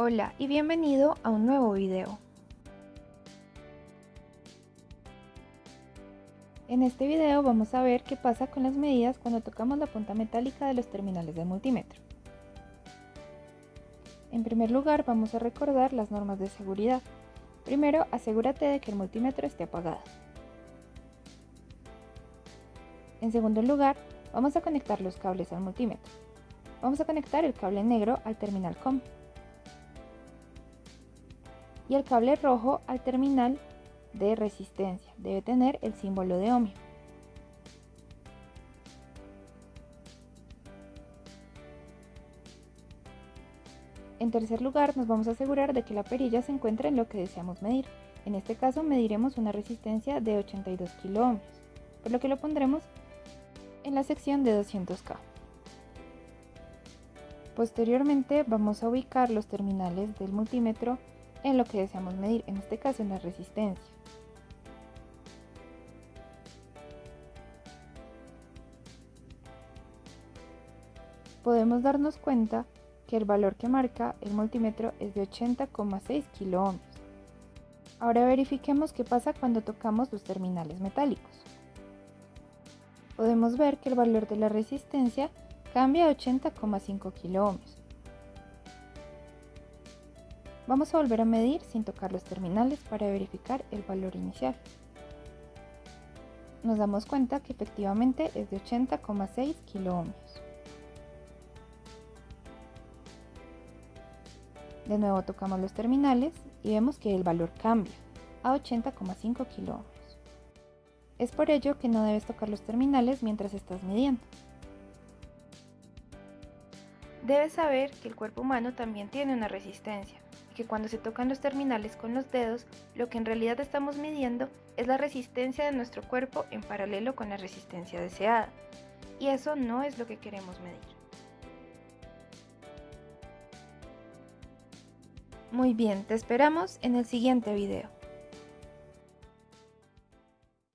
Hola y bienvenido a un nuevo video. En este video vamos a ver qué pasa con las medidas cuando tocamos la punta metálica de los terminales del multímetro. En primer lugar vamos a recordar las normas de seguridad. Primero asegúrate de que el multímetro esté apagado. En segundo lugar vamos a conectar los cables al multímetro. Vamos a conectar el cable negro al terminal COM y el cable rojo al terminal de resistencia. Debe tener el símbolo de ohmio. En tercer lugar, nos vamos a asegurar de que la perilla se encuentre en lo que deseamos medir. En este caso mediremos una resistencia de 82 kΩ, por lo que lo pondremos en la sección de 200K. Posteriormente vamos a ubicar los terminales del multímetro en lo que deseamos medir, en este caso en la resistencia. Podemos darnos cuenta que el valor que marca el multímetro es de 80,6 kΩ. Ahora verifiquemos qué pasa cuando tocamos los terminales metálicos. Podemos ver que el valor de la resistencia Cambia a 80,5 kΩ. Vamos a volver a medir sin tocar los terminales para verificar el valor inicial. Nos damos cuenta que efectivamente es de 80,6 kΩ. De nuevo tocamos los terminales y vemos que el valor cambia a 80,5 kΩ. Es por ello que no debes tocar los terminales mientras estás midiendo. Debes saber que el cuerpo humano también tiene una resistencia y que cuando se tocan los terminales con los dedos, lo que en realidad estamos midiendo es la resistencia de nuestro cuerpo en paralelo con la resistencia deseada. Y eso no es lo que queremos medir. Muy bien, te esperamos en el siguiente video.